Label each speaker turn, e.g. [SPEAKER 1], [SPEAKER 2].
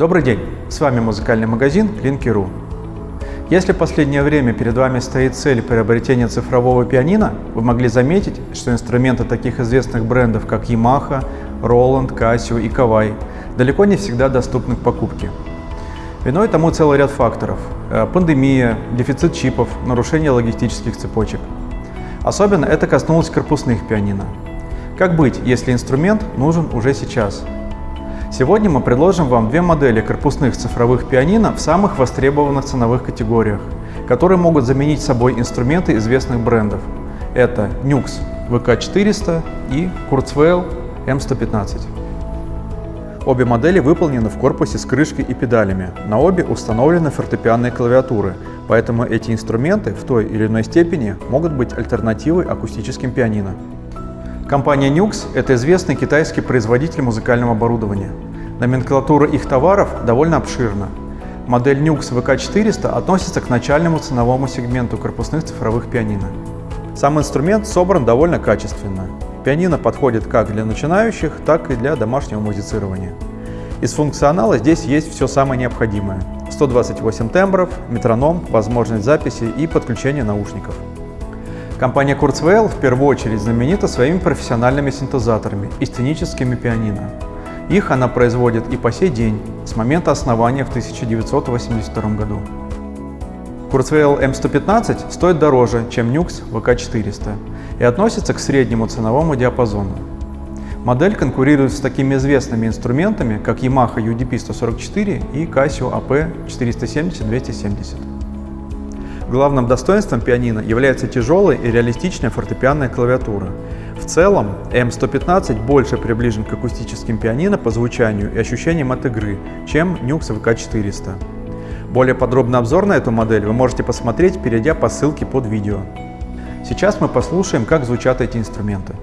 [SPEAKER 1] Добрый день! С вами музыкальный магазин Linky.ru. Если в последнее время перед вами стоит цель приобретения цифрового пианино, вы могли заметить, что инструменты таких известных брендов, как Yamaha, Roland, Casio и Kawai, далеко не всегда доступны к покупке. Виной тому целый ряд факторов э, – пандемия, дефицит чипов, нарушение логистических цепочек. Особенно это коснулось корпусных пианино. Как быть, если инструмент нужен уже сейчас? Сегодня мы предложим вам две модели корпусных цифровых пианино в самых востребованных ценовых категориях, которые могут заменить собой инструменты известных брендов. Это Nux VK400 и Kurzweil M115. Обе модели выполнены в корпусе с крышкой и педалями. На обе установлены фортепианные клавиатуры, поэтому эти инструменты в той или иной степени могут быть альтернативой акустическим пианино. Компания Nux – это известный китайский производитель музыкального оборудования. Номенклатура их товаров довольно обширна. Модель Nux VK400 относится к начальному ценовому сегменту корпусных цифровых пианино. Сам инструмент собран довольно качественно. Пианино подходит как для начинающих, так и для домашнего музицирования. Из функционала здесь есть все самое необходимое. 128 тембров, метроном, возможность записи и подключения наушников. Компания Kurzweil в первую очередь знаменита своими профессиональными синтезаторами и сценическими пианино. Их она производит и по сей день, с момента основания в 1982 году. Kurzweil M115 стоит дороже, чем Nux VK400 и относится к среднему ценовому диапазону. Модель конкурирует с такими известными инструментами, как Yamaha UDP-144 и Casio AP470-270. Главным достоинством пианино является тяжелая и реалистичная фортепианная клавиатура. Целом, M115 больше приближен к акустическим пианино по звучанию и ощущениям от игры, чем Nux VK400. Более подробный обзор на эту модель вы можете посмотреть, перейдя по ссылке под видео. Сейчас мы послушаем, как звучат эти инструменты.